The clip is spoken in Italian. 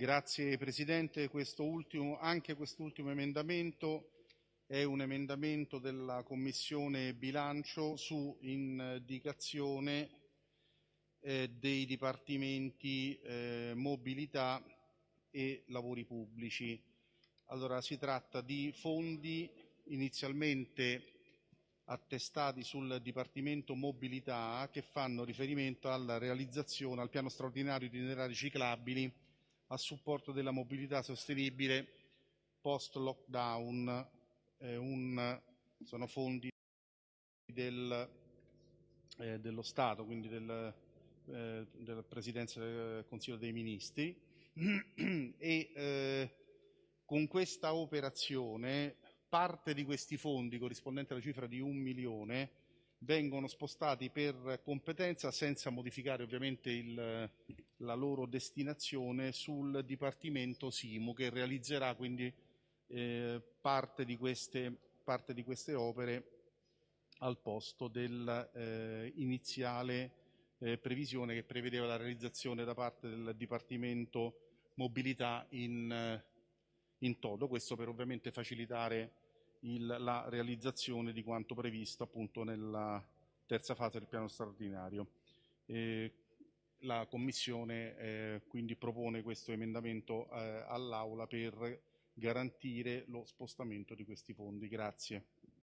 Grazie Presidente, questo ultimo, anche quest'ultimo emendamento è un emendamento della Commissione bilancio su indicazione eh, dei dipartimenti eh, mobilità e lavori pubblici. Allora, si tratta di fondi inizialmente attestati sul Dipartimento Mobilità che fanno riferimento alla realizzazione al piano straordinario di itinerari ciclabili a supporto della mobilità sostenibile post lockdown. Eh, un, sono fondi del, eh, dello Stato, quindi del, eh, della Presidenza del Consiglio dei Ministri e eh, con questa operazione parte di questi fondi, corrispondente alla cifra di un milione, vengono spostati per competenza senza modificare ovviamente il, la loro destinazione sul Dipartimento Simu che realizzerà quindi eh, parte, di queste, parte, di queste, opere al posto dell'iniziale eh, eh, previsione che prevedeva la realizzazione da parte del Dipartimento Mobilità in, in toto, questo per ovviamente facilitare il, la realizzazione di quanto previsto appunto nella terza fase del piano straordinario. Eh, la Commissione eh, quindi propone questo emendamento eh, all'Aula per garantire lo spostamento di questi fondi. Grazie.